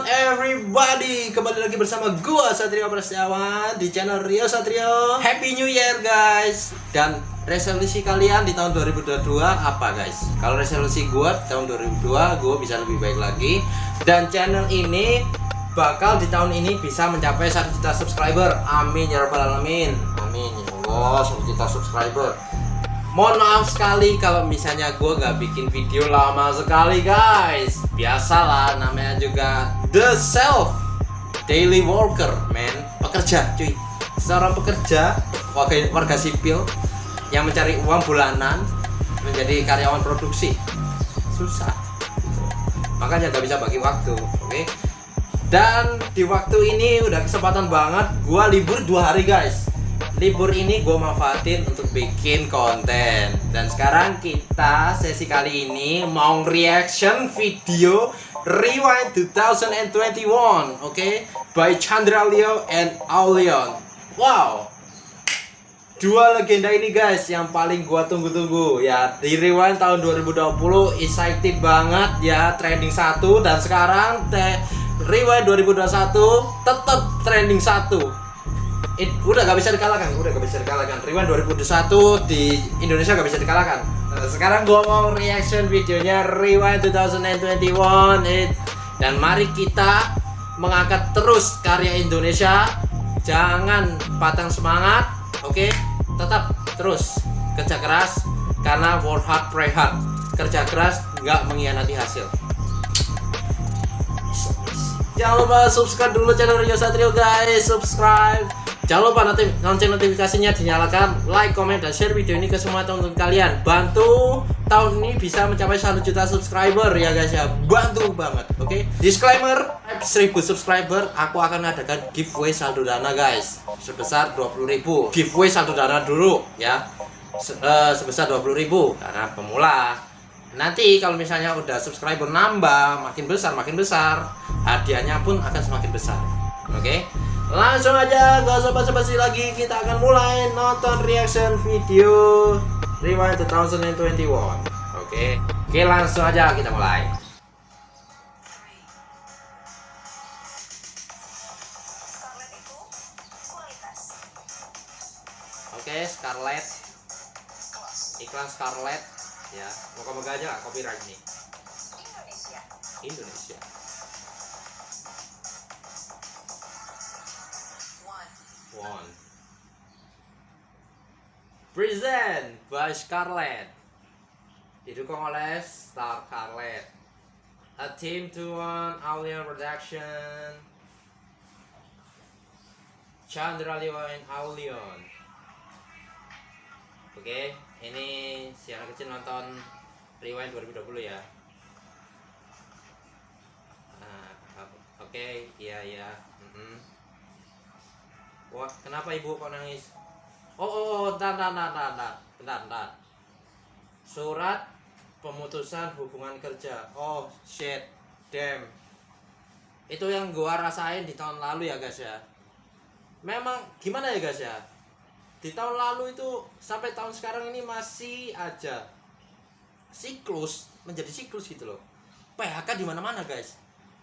on everybody. Kembali lagi bersama gua Satrio Prasetyawan Di channel Rio Satrio. Happy New Year guys. Dan resolusi kalian di tahun 2022 apa guys? Kalau resolusi gua tahun 2022 Gua bisa lebih baik lagi. Dan channel ini Bakal di tahun ini bisa mencapai 1 juta subscriber. Amin ya rabbal alamin. Amin ya Allah 1 juta subscriber. Mohon maaf sekali kalau misalnya gue gak bikin video lama sekali guys. Biasalah namanya juga The Self. Daily Worker man. Pekerja cuy. Seorang pekerja warga, warga sipil Yang mencari uang bulanan Menjadi karyawan produksi. Susah. Makanya gak bisa bagi waktu Oke? Okay? Dan di waktu ini udah kesempatan banget Gue libur dua hari guys. Libur ini gue manfaatin untuk bikin konten. Dan sekarang kita sesi kali ini mau reaction video Rewind 2021 oke okay? by Chandra Leo and Aulion wow dua legenda ini guys yang paling gua tunggu-tunggu ya di Rewind tahun 2020 excited banget ya trending satu dan sekarang teh Rewind 2021 tetap trending satu It, udah gak bisa dikalahkan, udah gak bisa dikalahkan. Rewind 2021 di Indonesia gak bisa dikalahkan. Nah, sekarang gua mau reaction videonya Rewind 2021 It, dan mari kita mengangkat terus karya Indonesia. Jangan patang semangat, oke? Okay? Tetap terus kerja keras karena work hard pray hard. Kerja keras nggak mengkhianati hasil. Jangan lupa subscribe dulu channel Rio Satrio guys, subscribe. Jangan lupa nanti lonceng notifikasinya dinyalakan, like, comment, dan share video ini ke semua teman-teman kalian. Bantu tahun ini bisa mencapai 1 juta subscriber ya guys ya. Bantu banget, oke? Okay? Disclaimer, 1000 subscriber aku akan adakan giveaway saldo dana guys. Sebesar 20.000. Giveaway saldo dana dulu ya. Se uh, sebesar 20.000 karena pemula. Nanti kalau misalnya udah subscriber nambah, makin besar makin besar, hadiahnya pun akan semakin besar. Oke? Okay? Langsung aja, gak usah basa-basi lagi, kita akan mulai nonton reaction video Rewind 2021 Oke, oke langsung aja kita mulai. Oke, Scarlett. Iklan Scarlett Ya, moga-moga aja copyright nih. Indonesia. Indonesia One. Present by Scarlett. Didukung oleh Star Scarlett. A team to one Aulion Production. Chandra Lewa and Aulion. Oke, okay, ini si anak kecil nonton Rewind 2020 ya. Nah, oke, okay, iya iya. Mm -hmm. Wah, kenapa ibu kok nangis? Oh, oh, oh, bentar, bentar, bentar, bentar, bentar. Surat pemutusan hubungan kerja. Oh, shit, damn. Itu yang gua rasain di tahun lalu ya guys ya. Memang gimana ya guys ya? Di tahun lalu itu sampai tahun sekarang ini masih aja siklus menjadi siklus gitu loh. PHK di mana-mana guys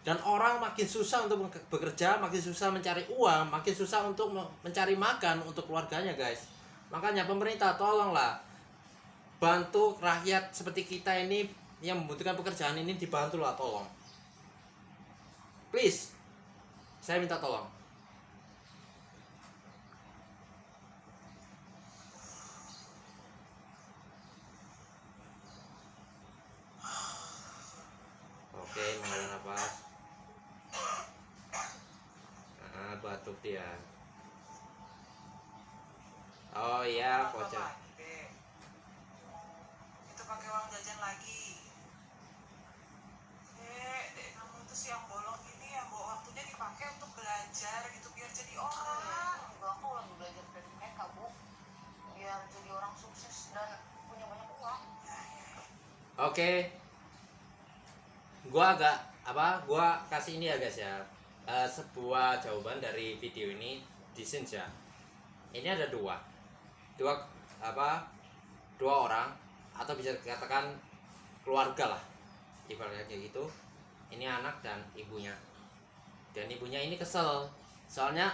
dan orang makin susah untuk bekerja makin susah mencari uang makin susah untuk mencari makan untuk keluarganya guys. Makanya pemerintah tolonglah bantu rakyat seperti kita ini yang membutuhkan pekerjaan ini dibantu lah tolong. Please saya minta tolong. Oke mengalir nafas batuk dia. Oh iya voucher itu pakai uang jajan lagi. Dek dek kamu itu sih yang bolong gini ya bawa waktunya dipakai untuk belajar gitu biar jadi orang. Juga aku lagi belajar dari mereka bu. Biar jadi orang sukses dan punya banyak uang. Oke. Okay. gua agak apa gua kasih ini ya guys ya uh, sebuah jawaban dari video ini di ya ini ada dua. Dua apa dua orang atau bisa dikatakan keluarga lah. Ibaratnya kayak gitu. Ini anak dan ibunya. Dan ibunya ini kesel. Soalnya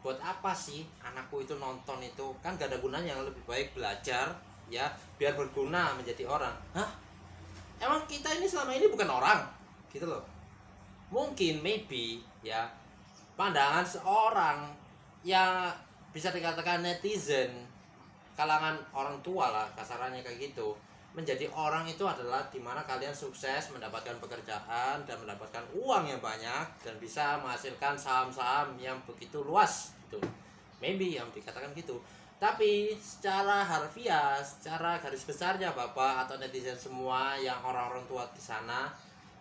buat apa sih anakku itu nonton itu? Kan gak ada gunanya. Yang lebih baik belajar ya biar berguna menjadi orang. Hah? Emang kita ini selama ini bukan orang? Gitu loh mungkin maybe ya pandangan seorang yang bisa dikatakan netizen kalangan orang tua lah kasarannya kayak gitu menjadi orang itu adalah di mana kalian sukses mendapatkan pekerjaan dan mendapatkan uang yang banyak dan bisa menghasilkan saham-saham yang begitu luas itu maybe yang dikatakan gitu. Tapi secara harfiah secara garis besarnya bapak atau netizen semua yang orang-orang tua di sana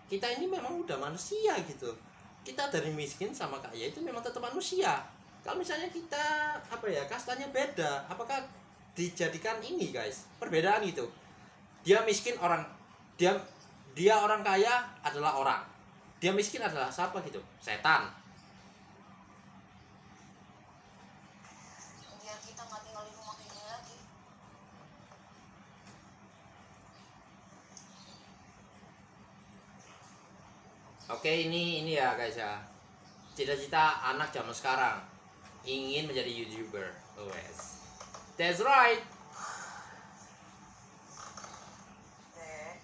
kita ini memang udah manusia gitu. Kita dari miskin sama kaya itu memang tetap manusia. Kalau misalnya kita apa ya kastanya beda apakah dijadikan ini guys? Perbedaan itu. Dia miskin orang dia dia orang kaya adalah orang. Dia miskin adalah siapa gitu? Setan biar kita nggak tinggal di rumah kayak gini lagi oke ini ini ya guys ya. Cita-cita anak zaman sekarang. Ingin menjadi youtuber. Oh yes. That's right. Dek,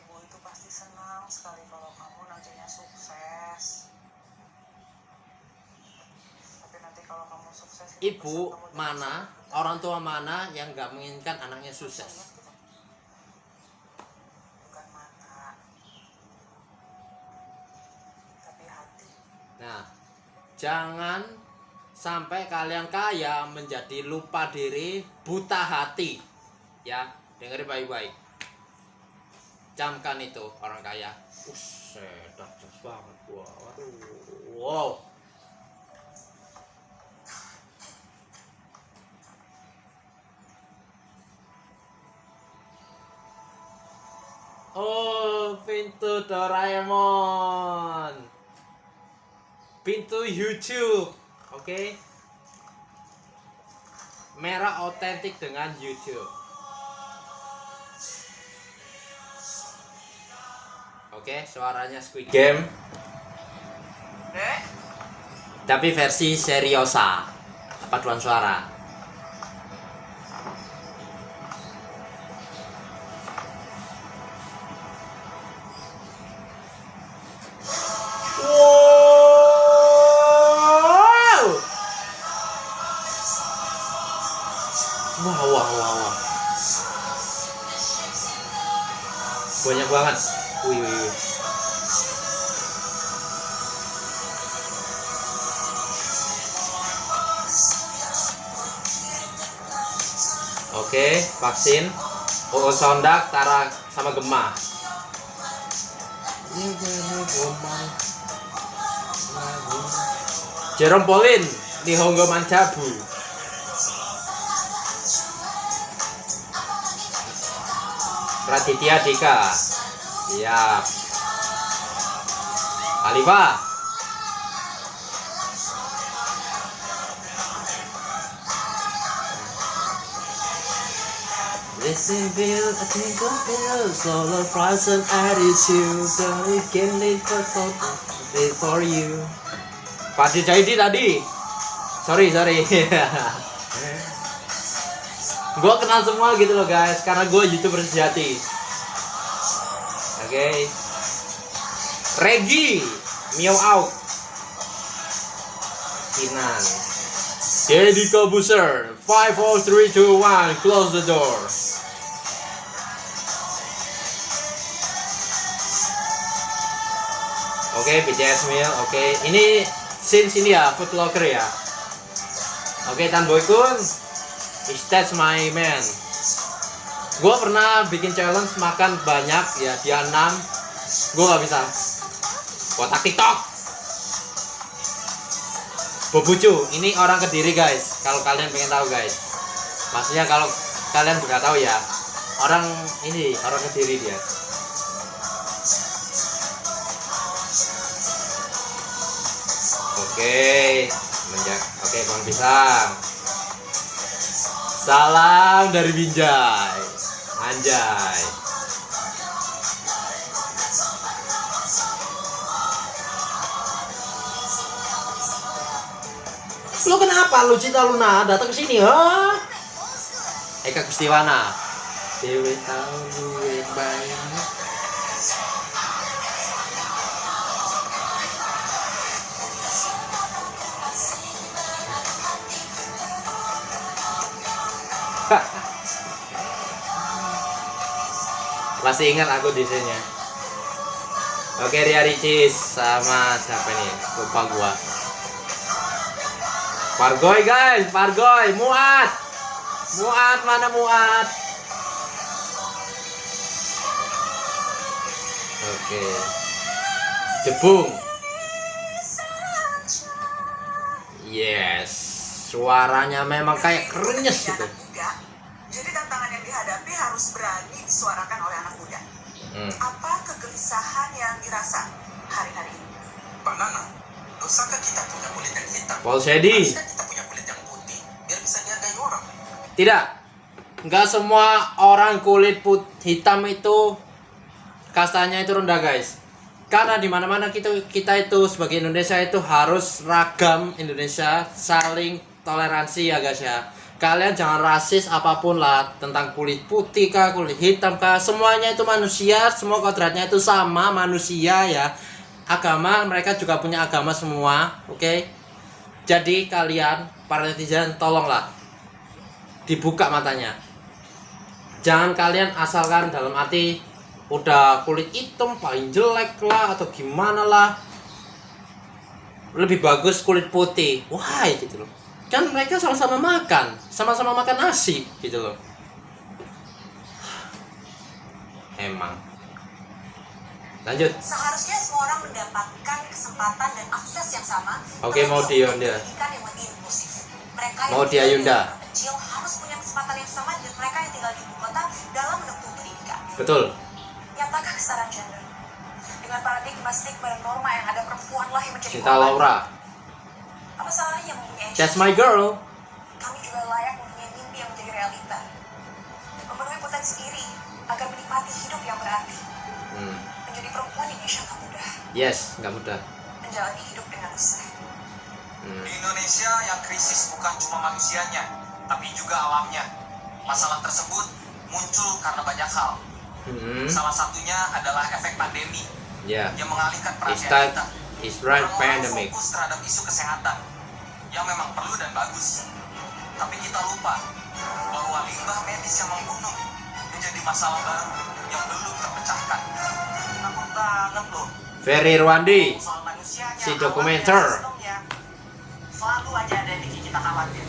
ibu itu pasti senang sekali kalau kamu nantinya sukses. Tapi nanti kalau kamu sukses, ibu mana orang tua mana yang nggak menginginkan anaknya sukses bukan mata, tapi hati. Nah, jangan sampai kalian kaya menjadi lupa diri, buta hati. Ya, dengerin baik-baik. Camkan itu orang kaya. Uset, banget gua. Waduh. Wow. Oh, pintu Doraemon pintu YouTube oke? Merah otentik dengan YouTube. Oke suaranya Squid Game. Tapi versi seriosa paduan suara banyak banget wih wih, wih. Oke, vaksin. Oh, sondak, Tara sama Gemma. Jerome Pauline, Nihongo Mancabu. Raditya Dika. Siap. Alifa. Listen, Bill, I think of Bill, solo and attitude, so it can live for for you. Pasti jadi tadi. Sorry, sorry. gue kenal semua gitu loh guys, karena gue youtuber sejati. Oke. Regi, Meow Out. Kinan. Deddy Kobuser, 5 4 3 2 1, close the door. Oke, BTS Meal, oke. Ini scene sini ya, food locker ya. Oke, Tan Boy Kun, is that's my man. Gua pernah bikin challenge makan banyak ya, dia 6 Gua nggak bisa. Kotak TikTok. Bobucu, ini orang Kediri guys. Kalau kalian pengen tahu guys. Maksudnya kalau kalian nggak tahu ya, orang ini orang Kediri dia. Oke, menjak. Oke, Bang Pisang. Salam dari Binjai. Anjay. Lu kenapa lu cinta Luna datang ke sini? Ha? Eka Kustiwana Dewi tahu duit banyak Masih ingat aku di sini. Oke Ria Ricis sama siapa nih? Lupa gua. Pargoy guys, Pargoy, Muat. Muat mana Muat? Oke. Jebung. Yes. Suaranya memang kayak krenyes gitu. Harus berani disuarakan oleh anak muda. Hmm. Apa kegelisahan yang dirasa hari-hari ini? Pak Nana, dosakah kita punya kulit yang hitam? Paul Shady. Kita punya kulit yang putih, biar bisa dihargai orang. Tidak. Nggak semua orang kulit put hitam itu kastanya itu rendah, guys. Karena di mana-mana kita kita itu sebagai Indonesia itu harus ragam Indonesia, saling toleransi ya, guys ya. Kalian jangan rasis apa pun lah tentang kulit putih kah, kulit hitam kah, semuanya itu manusia, semua kodratnya itu sama manusia ya. Agama mereka juga punya agama semua, oke? Jadi kalian para netizen tolonglah dibuka matanya. Jangan kalian asalkan dalam arti udah kulit hitam paling jelek lah atau gimana lah. Lebih bagus kulit putih. Why gitu loh. Kan mereka sama-sama makan, sama-sama makan nasi gitu loh. Emang. Lanjut. Seharusnya semua orang mendapatkan kesempatan dan akses yang sama. Oke, mau di Yonda. Mereka yang Mau di Ayunda. kecil harus punya kesempatan yang sama dengan mereka yang tinggal di ibu kota dalam menempuh pendidikan. Betul. Nyatakan kesetaraan gender. Dengan paradigma stigma dan norma yang ada perempuan lah yang menjadi Cinta. Laura. Apa salahnya mempunyai That's my girl. Kami juga layak mempunyai mimpi yang menjadi realita. Memenuhi potensi diri agar menikmati hidup yang berarti. Hmm. Menjadi perempuan di Indonesia tak mudah. Yes, nggak mudah. Menjalani hidup dengan resah. Hmm. Di Indonesia yang krisis bukan cuma manusianya, tapi juga alamnya. Masalah tersebut muncul karena banyak hal. Hmm. Salah satunya adalah efek pandemi Ya. yang mengalihkan perhatian kita. Is right pandemic. fokus terhadap isu kesehatan yang memang perlu dan bagus. Tapi kita lupa bahwa limbah medis yang membunuh menjadi masalah baru yang belum terpecahkan. Takut banget loh. Ferry Rwandi. Si dokumenter. Selalu aja ada yang bikin kita khawatir.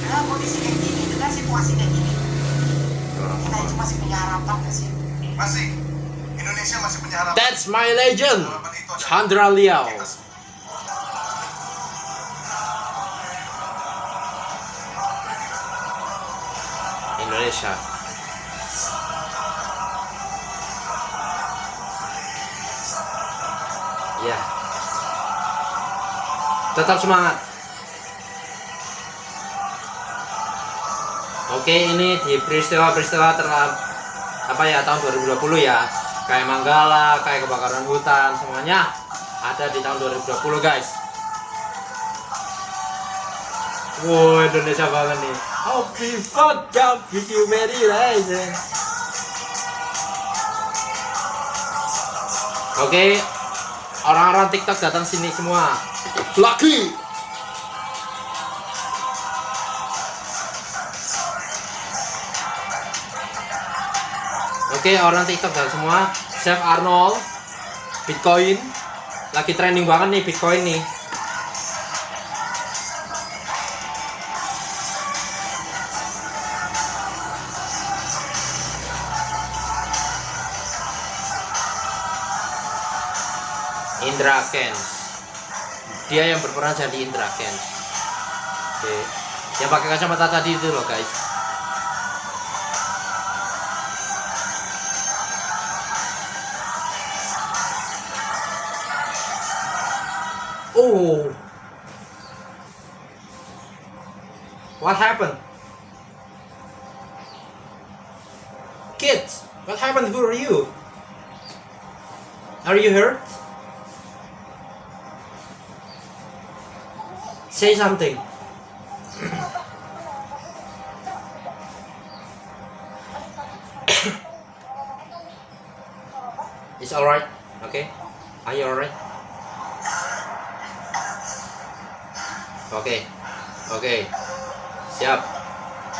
Dengan kondisi kayak gini, dengan situasi kayak gini, kita itu masih punya harapan gak sih? Masih. Indonesia masih punya harapan. That's my legend. Chandra Liao. Indonesia. Ya. Tetap semangat. Oke, ini di peristiwa-peristiwa terlap apa ya tahun 2020 ya. Kayak Manggala, kayak kebakaran hutan, semuanya ada di tahun 2020, guys. Wow, Indonesia banget nih. Happy fuck up, you very legend. Oke, orang-orang TikTok datang sini semua. Lucky. Oke, orang TikTok datang semua. Chef Arnold, Bitcoin, lagi trending banget nih Bitcoin nih. Indra Kens dia yang berperan jadi Indra Kens oke. Yang pakai kacamata tadi itu loh guys oh. What happened? Kids what happened? Who are you? Are you hurt? Say something. It's alright okay? Are you alright oke. Oke. Siap.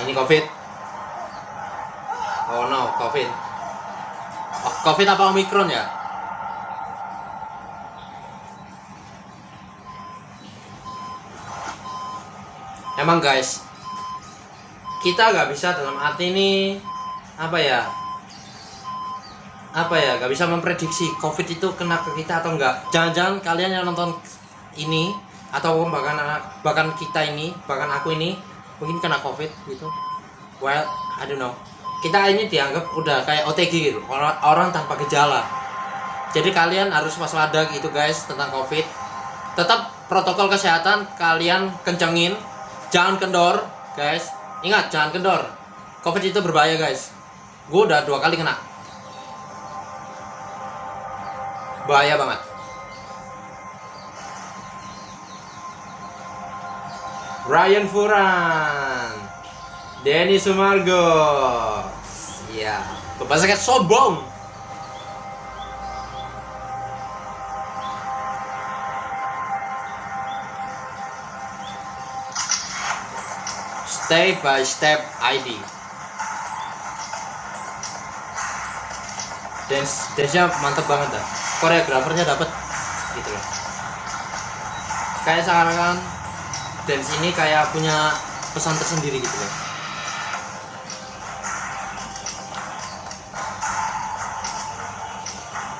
Ini covid. Oh no covid. Oh, covid apa omikron ya? Emang guys kita nggak bisa dalam arti ini apa ya apa ya nggak bisa memprediksi covid itu kena ke kita atau enggak jangan-jangan kalian yang nonton ini atau bahkan bahkan kita ini bahkan aku ini mungkin kena covid gitu. Well I don't know. Kita ini dianggap udah kayak OTG gitu orang, orang tanpa gejala. Jadi kalian harus waspada gitu guys tentang covid. Tetap protokol kesehatan kalian kencengin jangan kendor guys. Ingat jangan kendor. Covid itu berbahaya guys. Gue udah dua kali kena. Bahaya banget Ryan Furan. Denny Sumargo. Ya bahasa kayak sombong. Step by step ID dance dance nya mantep banget dah. Koreografernya dapet. Gitu loh. Kayak sekarang dance ini kayak punya pesan tersendiri gitu loh.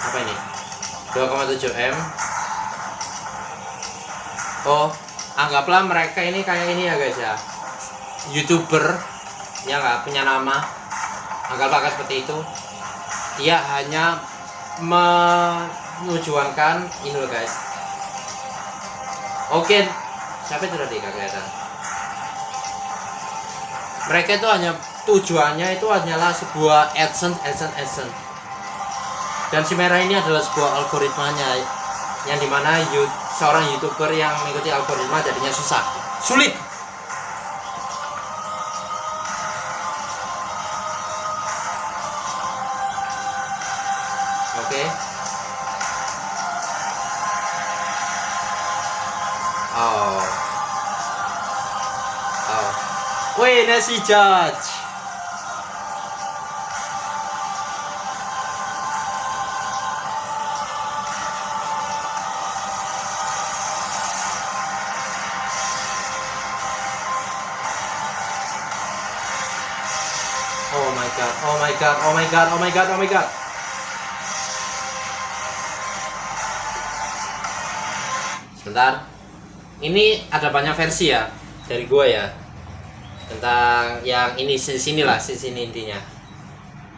Apa ini? 2,7 m. Oh anggaplah mereka ini kayak ini ya guys ya. Youtuber yang nggak? Punya nama. Anggaplah seperti itu. Dia hanya menunjuankan ini loh guys. Oke siapa itu tadi kak kelihatan mereka itu hanya tujuannya itu hanyalah sebuah adsense adsense adsense. Dan si merah ini adalah sebuah algoritmanya yang di mana you, seorang youtuber yang mengikuti algoritma jadinya susah. Sulit wait nasi judge Oh my god, oh my god, oh my god, oh my god, oh my god. Sebentar. Ini ada banyak versi ya dari gua ya. Tentang yang ini sini lah, sini intinya.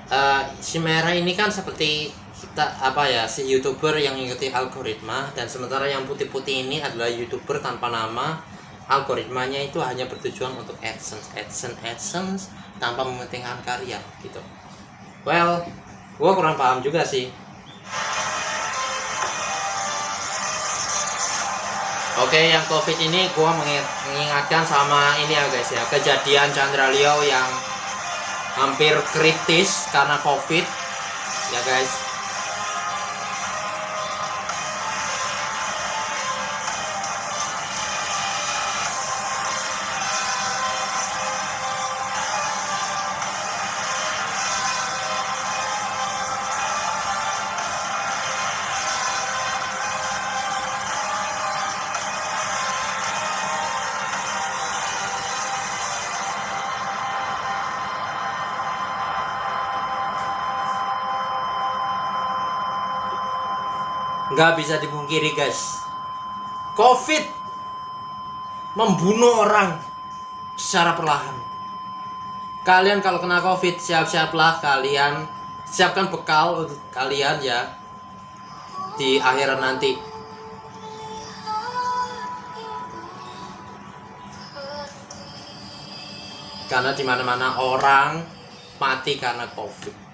Eh, si merah ini kan seperti kita apa ya si youtuber yang mengikuti algoritma dan sementara yang putih-putih ini adalah youtuber tanpa nama. Algoritmanya itu hanya bertujuan untuk adsense adsense adsense tanpa mementingkan karya gitu. Well gua kurang paham juga sih oke yang covid ini gua mengi- mengingatkan sama ini ya guys ya. Kejadian Chandra Leo yang hampir kritis karena covid ya guys nggak bisa dipungkiri guys. Covid membunuh orang secara perlahan. Kalian kalau kena covid siap-siaplah kalian. Siapkan bekal untuk kalian ya di akhirat nanti. Karena di mana-mana orang mati karena covid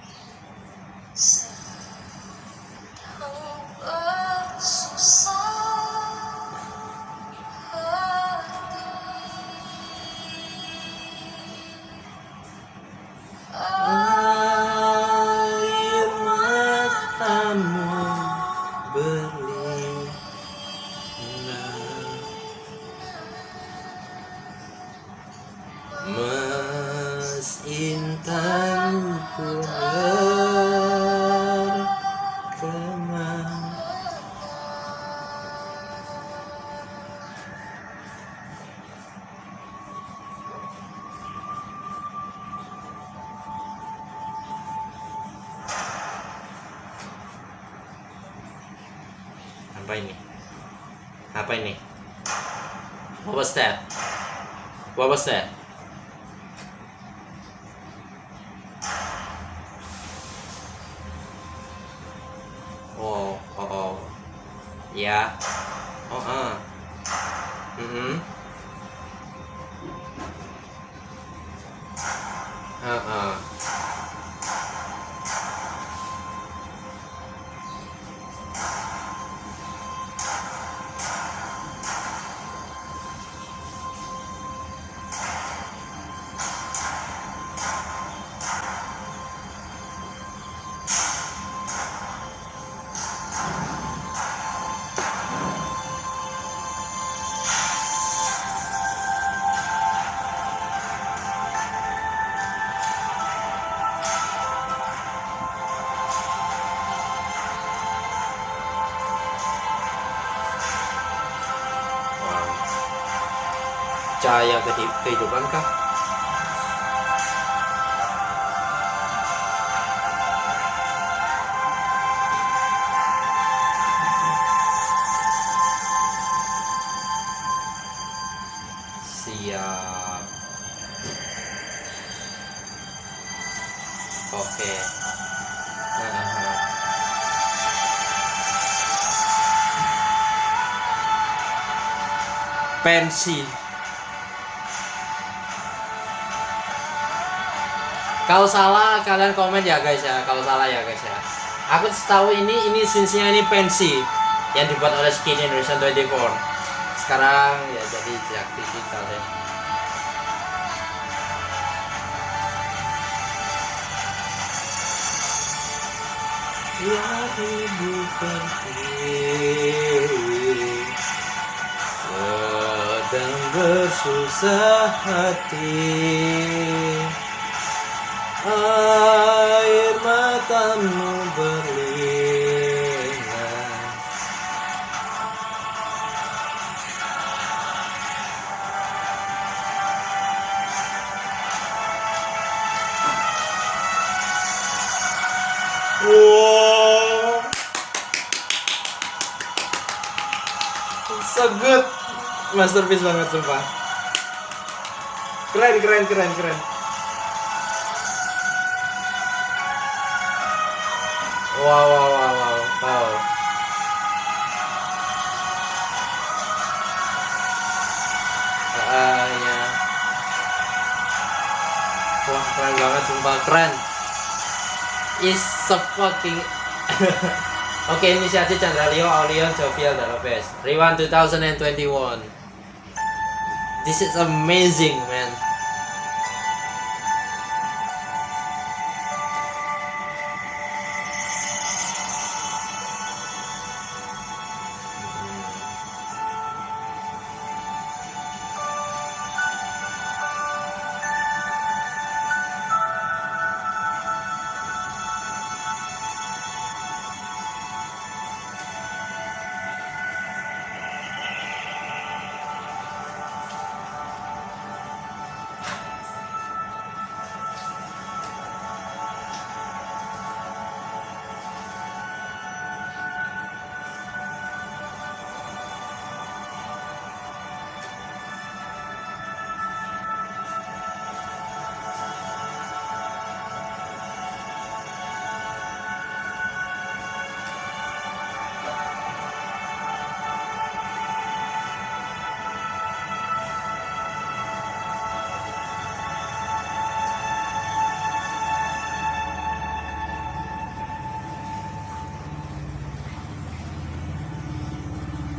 that? What was that? Oh oh oh ya oh ah mm ah ah Wow. Cahaya kehi- kehidupan kah? Siap. Oke. Pensi kalau salah kalian komen ya guys ya. Kalau salah ya guys ya. Aku tahu ini ini sinsnya ini pensi yang dibuat oleh Skin Indonesia 24 sekarang ya jadi jak digital ya Ya ibu penting sedang bersusah hati air matamu berlinang wow. So good masterpiece banget sumpah. Keren keren keren keren wow wow wow wow wow ya. Wah keren banget sumpah keren is so fucking Oke, inisiasi Chandra Leo, Aulion, Jovial, dan Lopez. Rewan 2021. This is amazing, man.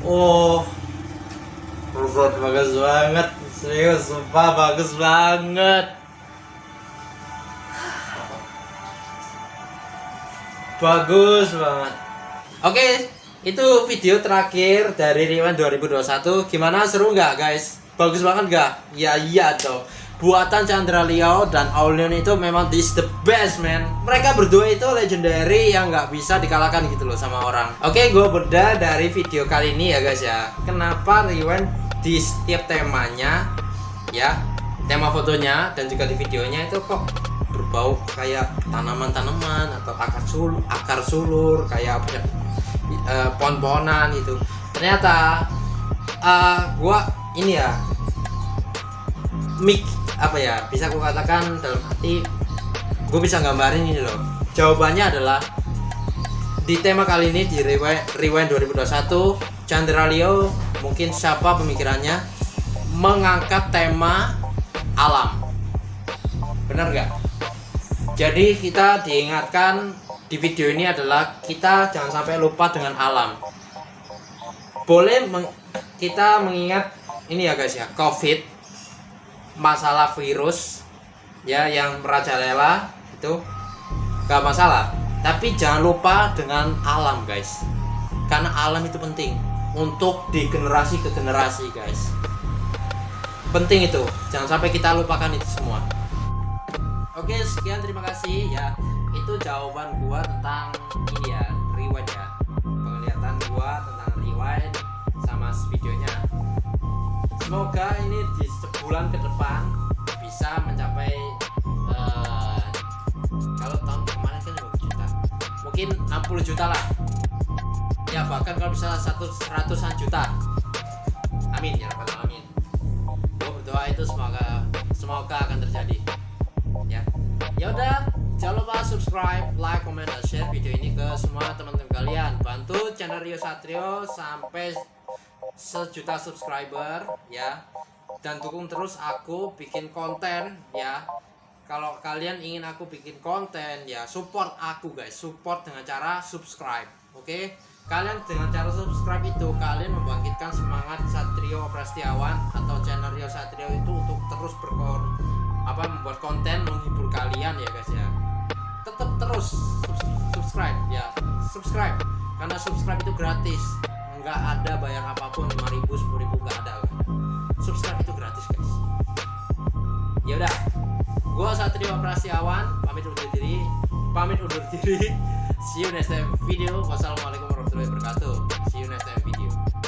Oh, Buset, bagus banget. Serius, sumpah bagus banget. Bagus banget. Oke, itu video terakhir dari Riwan 2021. Gimana seru nggak guys? Bagus banget nggak? Ya iya dong. Buatan Chandra Leo dan Aulion itu memang this the best man. Mereka berdua itu legendary yang nggak bisa dikalahkan gitu loh sama orang. Oke gue beda dari video kali ini ya guys ya. Kenapa Rewind di setiap temanya ya tema fotonya dan juga di videonya itu kok berbau kayak tanaman-tanaman atau akar sulur, akar sulur kayak apa eh, pohon-pohonan gitu. Ternyata eh, gua ini ya mik apa ya bisa aku katakan dalam hati gue bisa gambarin ini loh. Jawabannya adalah di tema kali ini di Rewind, Rewind 2021 Chandra Leo mungkin siapa pemikirannya mengangkat tema alam. Benar nggak? Jadi kita diingatkan di video ini adalah kita jangan sampai lupa dengan alam. Boleh meng- kita mengingat ini ya guys ya covid masalah virus ya yang merajalela itu gak masalah. Tapi jangan lupa dengan alam guys. Karena alam itu penting untuk di generasi ke generasi guys. Penting itu. Jangan sampai kita lupakan itu semua. Oke sekian. Terima kasih ya. Itu jawaban gua tentang ini ya rewind ya. Penglihatan gua tentang rewind sama videonya. Semoga ini di sebulan ke depan bisa mencapai eh, kalau tahun kemarin kan 20 juta. Mungkin 60 juta lah. Ya bahkan kalau bisa satu seratusan juta. Amin ya rabbal alamin. Gue berdoa itu semoga semoga akan terjadi. Ya. Ya udah jangan lupa subscribe like comment dan share video ini ke semua teman-teman kalian. Bantu channel Rio Satrio sampai sejuta subscriber ya dan dukung terus aku bikin konten ya. Kalau kalian ingin aku bikin konten ya support aku guys. Support dengan cara subscribe oke? Kalian dengan cara subscribe itu kalian membangkitkan semangat Satrio Prastiawan atau channel Rio Satrio itu untuk terus berkon apa membuat konten menghibur kalian ya guys ya. Tetap terus subs- subscribe ya. Subscribe karena subscribe itu gratis. Nggak ada bayar apa pun 5000 10000 nggak ada subscribe itu gratis guys. Ya udah gua Satrio Prasiawan pamit undur diri. Pamit undur diri. See you next time video. Wassalamualaikum warahmatullahi wabarakatuh